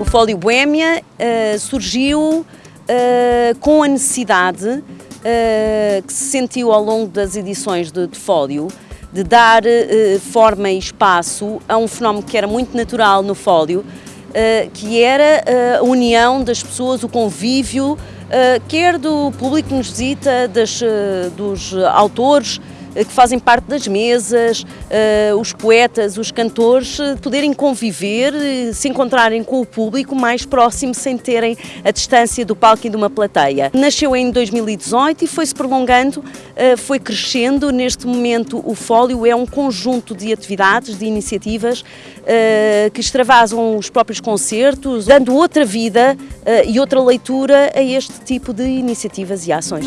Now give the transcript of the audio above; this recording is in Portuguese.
O Fólio Boémia uh, surgiu uh, com a necessidade uh, que se sentiu ao longo das edições de, de Fólio de dar forma e espaço a um fenómeno que era muito natural no Fólio, que era a união das pessoas, o convívio, quer do público que nos visita, das, dos autores, eh, que fazem parte das mesas, eh, os poetas, os cantores, eh, poderem conviver, se encontrarem com o público mais próximo sem terem a distância do palco e de uma plateia. Nasceu em 2018 e foi-se prolongando, foi crescendo. Neste momento o Fólio é um conjunto de atividades, de iniciativas que extravasam os próprios concertos, dando outra vida e outra leitura a este tipo de iniciativas e ações.